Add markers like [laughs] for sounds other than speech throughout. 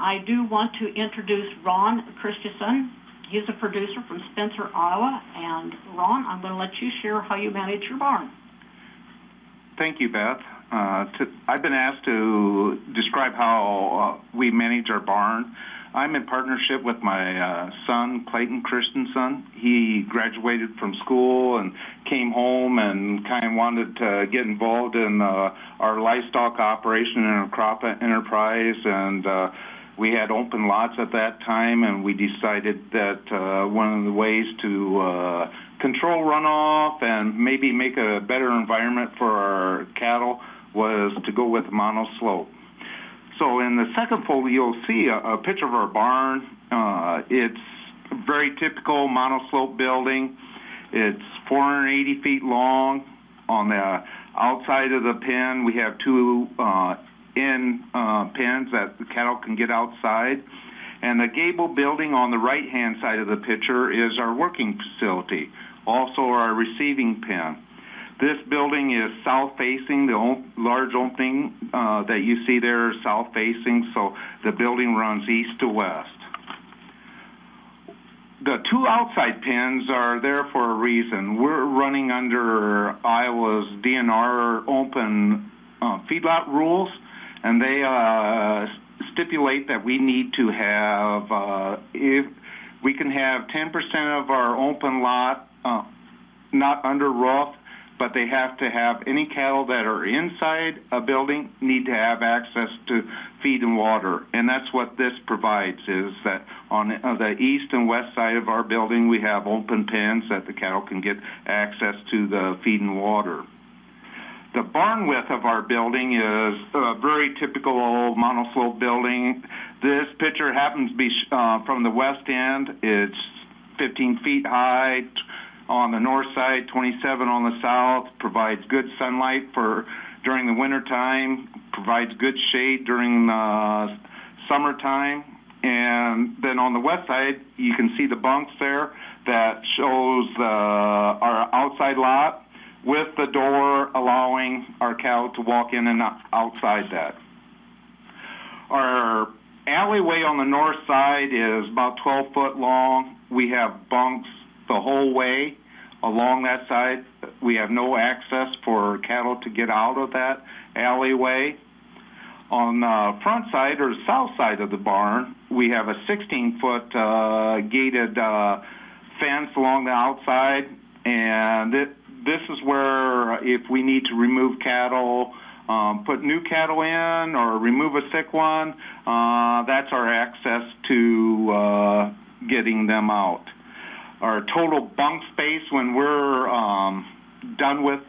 I do want to introduce Ron Christensen. He's a producer from Spencer, Iowa. And Ron, I'm going to let you share how you manage your barn. Thank you, Beth. Uh, to, I've been asked to describe how uh, we manage our barn. I'm in partnership with my uh, son, Clayton Christensen. He graduated from school and came home and kind of wanted to get involved in uh, our livestock operation and our crop enterprise. And uh, we had open lots at that time, and we decided that uh, one of the ways to uh, control runoff and maybe make a better environment for our cattle was to go with monoslope. So in the second photo, you'll see a, a picture of our barn. Uh, it's very typical monoslope building. It's 480 feet long. On the outside of the pen, we have two uh, in uh, pens that the cattle can get outside. And the gable building on the right-hand side of the picture is our working facility, also our receiving pen. This building is south-facing. The large opening uh, that you see there is south-facing, so the building runs east to west. The two outside pens are there for a reason. We're running under Iowa's DNR open uh, feedlot rules, and they uh, stipulate that we need to have, uh, if we can have 10% of our open lot uh, not under roof but they have to have any cattle that are inside a building need to have access to feed and water. And that's what this provides is that on the east and west side of our building, we have open pens that the cattle can get access to the feed and water. The barn width of our building is a very typical old monoslope building. This picture happens to be uh, from the west end. It's 15 feet high, on the north side, 27 on the south, provides good sunlight for during the winter time, provides good shade during the summertime. And then on the west side, you can see the bunks there that shows the, our outside lot with the door allowing our cow to walk in and outside that. Our alleyway on the north side is about 12 foot long. We have bunks the whole way along that side. We have no access for cattle to get out of that alleyway. On the front side or south side of the barn, we have a 16-foot uh, gated uh, fence along the outside, and it, this is where if we need to remove cattle, um, put new cattle in or remove a sick one, uh, that's our access to uh, getting them out our total bunk space when we're um, done with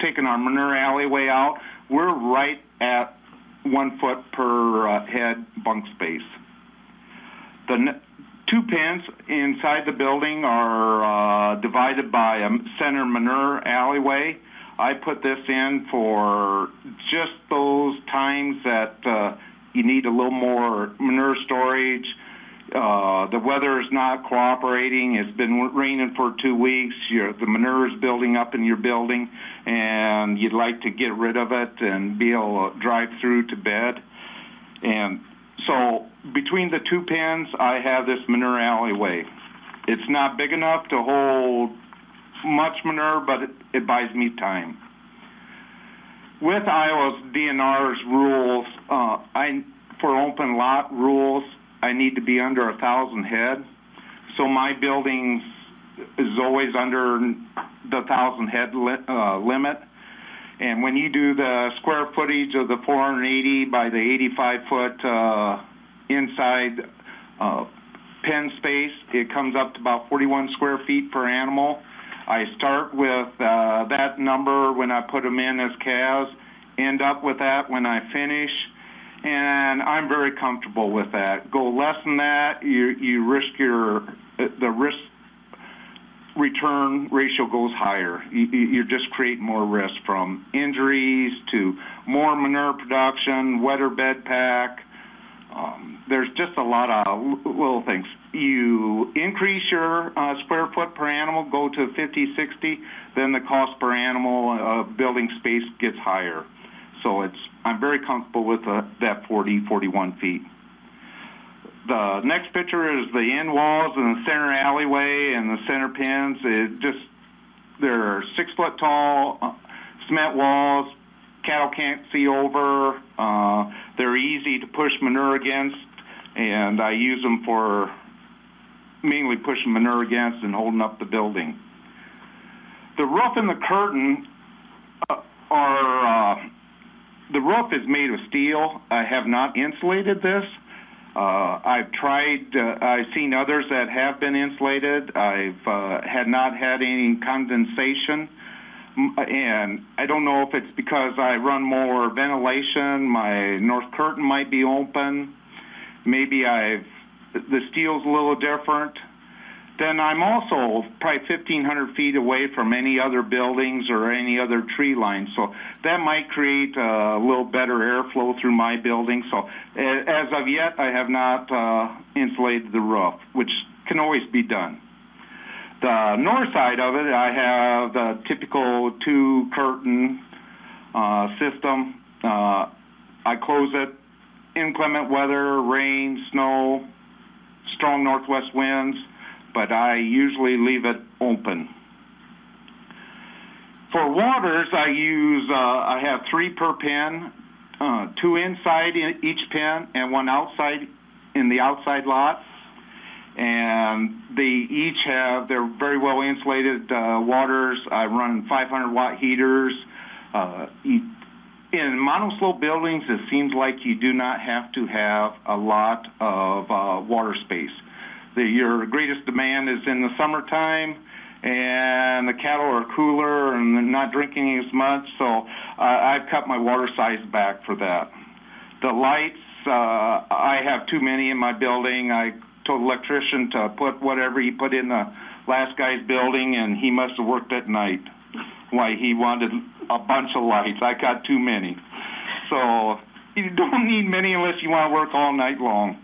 taking our manure alleyway out, we're right at one foot per uh, head bunk space. The two pens inside the building are uh, divided by a center manure alleyway. I put this in for just those times that uh, you need a little more manure storage, uh, the weather is not cooperating. It's been raining for two weeks. Your, the manure is building up in your building, and you'd like to get rid of it and be able to drive through to bed. And so between the two pens, I have this manure alleyway. It's not big enough to hold much manure, but it, it buys me time. With Iowa's DNR's rules, uh, I for open lot rules, I need to be under a thousand head. So my building is always under the thousand head li uh, limit. And when you do the square footage of the 480 by the 85 foot uh, inside uh, pen space, it comes up to about 41 square feet per animal. I start with uh, that number when I put them in as calves, end up with that when I finish and I'm very comfortable with that. Go less than that, you you risk your the risk return ratio goes higher. You, you just create more risk from injuries to more manure production, wetter bed pack. Um, there's just a lot of little things. You increase your uh, square foot per animal, go to 50, 60, then the cost per animal uh, building space gets higher. So it's I'm very comfortable with uh, that 40, 41 feet. The next picture is the end walls and the center alleyway and the center pins. It just, they're six foot tall uh, cement walls. Cattle can't see over. Uh, they're easy to push manure against, and I use them for mainly pushing manure against and holding up the building. The roof and the curtain uh, are, uh, the roof is made of steel. I have not insulated this. Uh, I've tried, uh, I've seen others that have been insulated. I've uh, had not had any condensation. And I don't know if it's because I run more ventilation, my north curtain might be open. Maybe I've, the steel's a little different. Then I'm also probably 1,500 feet away from any other buildings or any other tree lines. So that might create a little better airflow through my building. So as of yet, I have not uh, insulated the roof, which can always be done. The north side of it, I have the typical two curtain uh, system. Uh, I close it inclement weather, rain, snow, strong northwest winds, but I usually leave it open. For waters, I use, uh, I have three per pen, uh, two inside in each pen and one outside in the outside lot. And they each have, they're very well insulated uh, waters. I run 500 watt heaters. Uh, in monoslope buildings, it seems like you do not have to have a lot of uh, water space. The, your greatest demand is in the summertime, and the cattle are cooler and they're not drinking as much. So uh, I've cut my water size back for that. The lights, uh, I have too many in my building. I told electrician to put whatever he put in the last guy's building, and he must have worked at night. Why he wanted a bunch of lights. I got too many. So you don't need many unless you want to work all night long.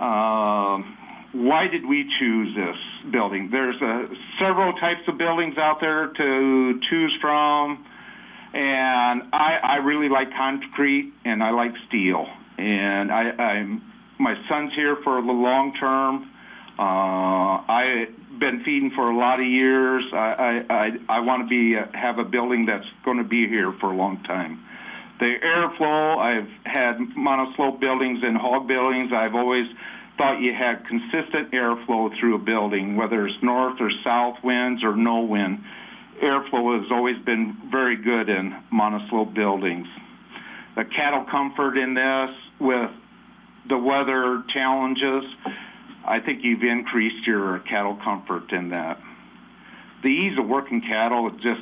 Um, why did we choose this building? There's uh, several types of buildings out there to choose from, and I, I really like concrete and I like steel. And I, I'm my son's here for the long term. Uh, I've been feeding for a lot of years. I I I, I want to be uh, have a building that's going to be here for a long time. The airflow, I've had monoslope buildings and hog buildings. I've always thought you had consistent airflow through a building, whether it's north or south winds or no wind. Airflow has always been very good in monoslope buildings. The cattle comfort in this with the weather challenges, I think you've increased your cattle comfort in that. The ease of working cattle, it just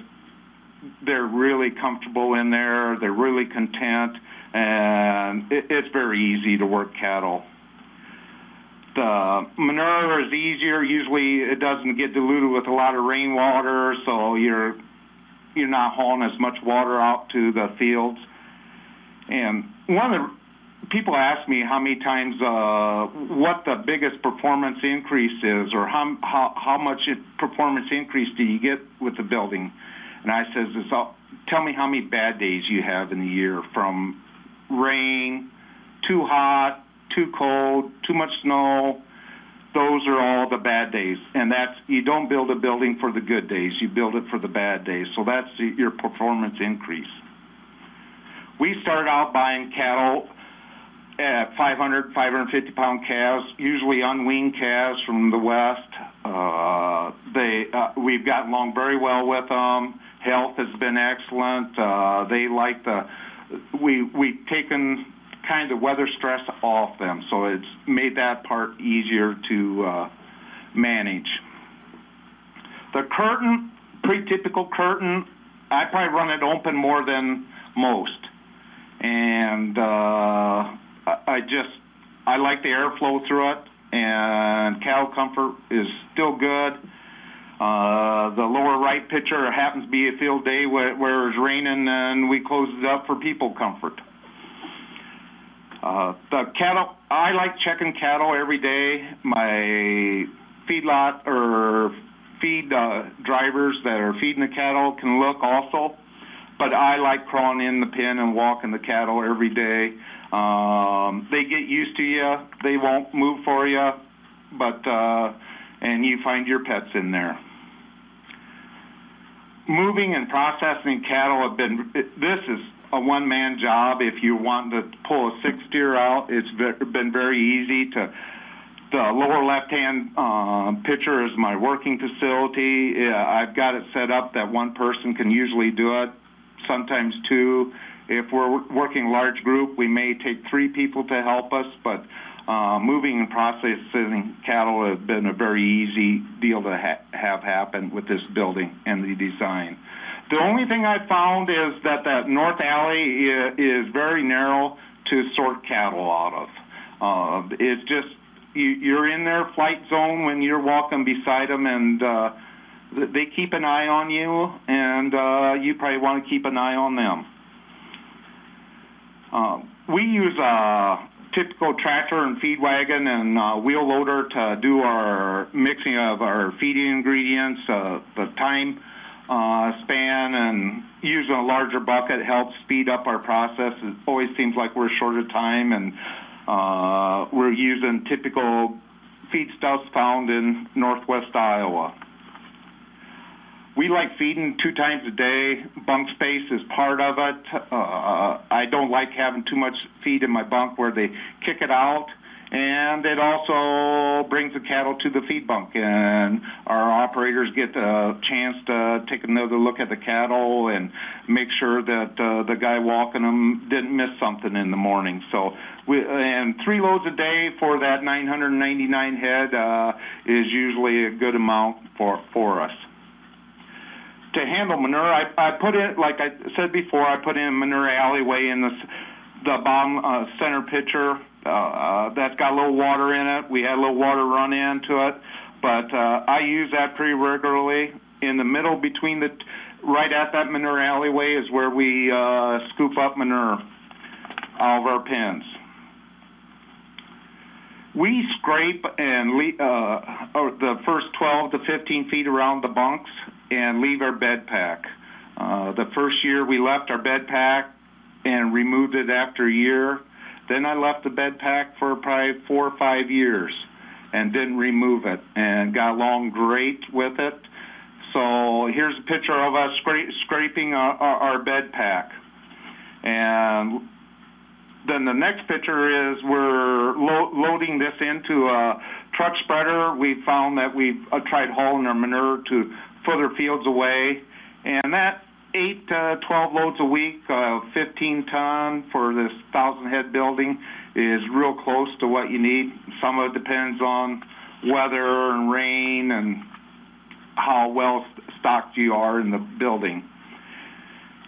they're really comfortable in there. They're really content, and it, it's very easy to work cattle. The manure is easier. Usually, it doesn't get diluted with a lot of rainwater, so you're you're not hauling as much water out to the fields. And one of the people ask me how many times uh, what the biggest performance increase is, or how how how much performance increase do you get with the building? And I says, it's all, tell me how many bad days you have in the year from rain, too hot, too cold, too much snow. Those are all the bad days, and that's you don't build a building for the good days. You build it for the bad days. So that's your performance increase. We started out buying cattle at 500, 550 pound calves, usually unweaned calves from the west. Uh, they, uh, we've gotten along very well with them. Health has been excellent. Uh, they like the, we we've taken kind of weather stress off them, so it's made that part easier to uh, manage. The curtain, pretty typical curtain. I probably run it open more than most, and uh, I just I like the airflow through it, and cattle comfort is still good. Uh, the lower right picture happens to be a field day where, where it's raining, and we closed it up for people comfort. Uh, the cattle, I like checking cattle every day. My feedlot or feed uh, drivers that are feeding the cattle can look also. but I like crawling in the pen and walking the cattle every day. Um, they get used to you. They won't move for you, but uh, and you find your pets in there. Moving and processing cattle have been. This is a one-man job. If you want to pull a six steer out, it's been very easy to. The lower left-hand uh, picture is my working facility. Yeah, I've got it set up that one person can usually do it, sometimes two. If we're working large group, we may take three people to help us, but uh, moving and processing cattle has been a very easy deal to ha- have happen with this building and the design. The only thing I found is that that north alley is very narrow to sort cattle out of. Uh, it's just you, you're in their flight zone when you're walking beside them, and uh, they keep an eye on you, and uh, you probably want to keep an eye on them. Uh, we use a typical tractor and feed wagon and uh, wheel loader to do our mixing of our feeding ingredients, uh, the time uh, span, and using a larger bucket helps speed up our process. It always seems like we're short of time, and uh, we're using typical feedstuffs found in northwest Iowa. We like feeding two times a day. Bunk space is part of it. Uh, I don't like having too much feed in my bunk where they kick it out. And it also brings the cattle to the feed bunk, and our operators get a chance to take another look at the cattle and make sure that uh, the guy walking them didn't miss something in the morning. So, we, and three loads a day for that 999 head uh, is usually a good amount for for us to handle manure, I, I put in, like I said before, I put in manure alleyway in the, the bottom uh, center picture. Uh, uh, that's got a little water in it. We had a little water run into it, but uh, I use that pretty regularly. In the middle between the, right at that manure alleyway is where we uh, scoop up manure out of our pens. We scrape and le- uh, the first 12 to 15 feet around the bunks and leave our bed pack. Uh, the first year we left our bed pack and removed it after a year. Then I left the bed pack for probably four or five years and didn't remove it and got along great with it. So here's a picture of us scra- scraping our, our, our bed pack. And then the next picture is we're lo- loading this into a truck spreader. We found that we've uh, tried hauling our manure to further fields away, and that eight to 12 loads a week, uh, 15 ton for this thousand head building is real close to what you need. Some of it depends on weather and rain and how well stocked you are in the building.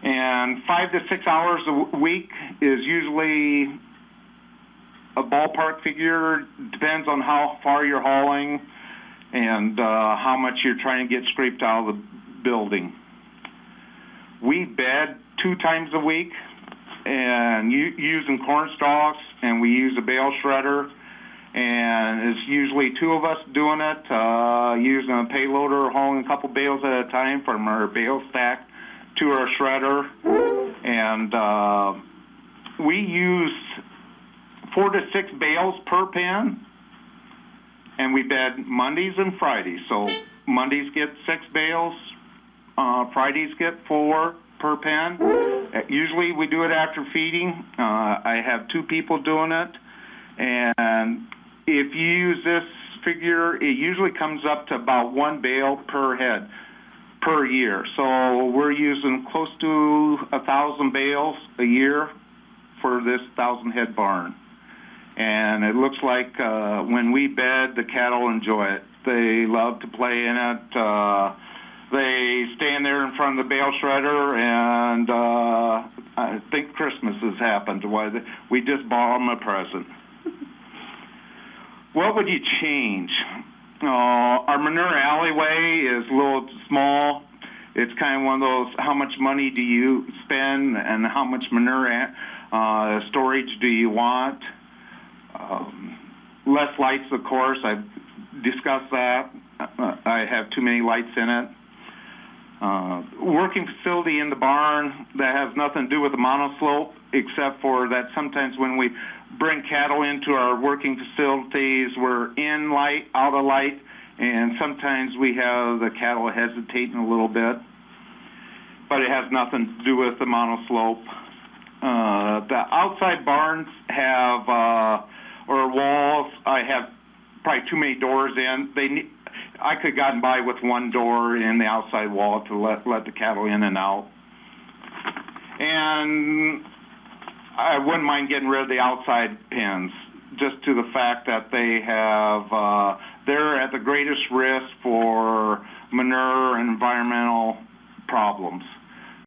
And five to six hours a week is usually a ballpark figure. Depends on how far you're hauling and uh, how much you're trying to get scraped out of the building. We bed two times a week and u- using corn stalks, and we use a bale shredder. And it's usually two of us doing it, uh, using a payloader, hauling a couple bales at a time from our bale stack to our shredder. And uh, we use four to six bales per pen, and we bed Mondays and Fridays. So Mondays get six bales, uh, Fridays get four per pen. Usually we do it after feeding. Uh, I have two people doing it, and if you use this figure, it usually comes up to about one bale per head per year. So we're using close to a thousand bales a year for this thousand head barn. And it looks like uh, when we bed, the cattle enjoy it. They love to play in it. Uh, they stand there in front of the bale shredder, and uh, I think Christmas has happened. Why we just bought them a present. [laughs] What would you change? Uh, our manure alleyway is a little small. It's kind of one of those, how much money do you spend and how much manure uh, storage do you want? Um, less lights, of course. I've discussed that. I have too many lights in it. Uh, working facility in the barn that has nothing to do with the monoslope, except for that sometimes when we bring cattle into our working facilities, we're in light, out of light, and sometimes we have the cattle hesitating a little bit. But it has nothing to do with the monoslope. Uh, the outside barns have, uh, or walls, I have probably too many doors in. They I could've gotten by with one door in the outside wall to let, let the cattle in and out. And I wouldn't mind getting rid of the outside pens, just to the fact that they have, uh, they're at the greatest risk for manure and environmental problems.